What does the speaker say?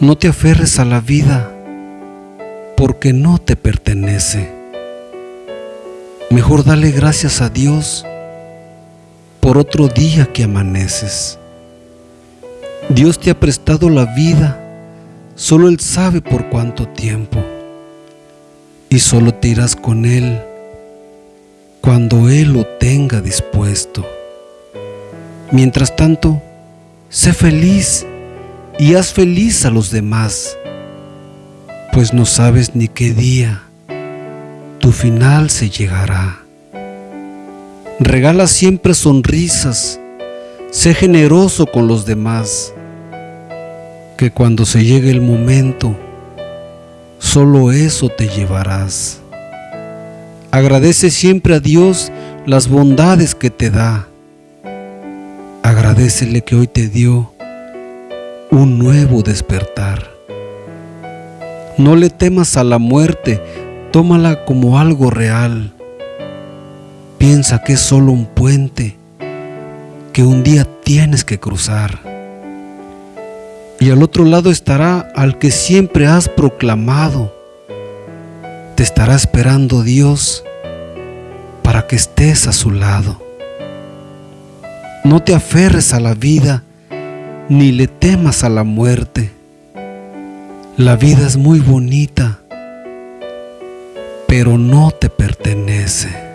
No te aferres a la vida porque no te pertenece. Mejor dale gracias a Dios por otro día que amaneces. Dios te ha prestado la vida, solo Él sabe por cuánto tiempo. Y solo te irás con Él cuando Él lo tenga dispuesto. Mientras tanto, sé feliz y haz feliz a los demás, pues no sabes ni qué día tu final se llegará. Regala siempre sonrisas, sé generoso con los demás, que cuando se llegue el momento, solo eso te llevarás. Agradece siempre a Dios las bondades que te da. Agradecele que hoy te dio un nuevo despertar. No le temas a la muerte, tómala como algo real. Piensa que es solo un puente que un día tienes que cruzar. Y al otro lado estará al que siempre has proclamado. Te estará esperando Dios para que estés a su lado. No te aferres a la vida ni le temas a la muerte. La vida es muy bonita, pero no te pertenece.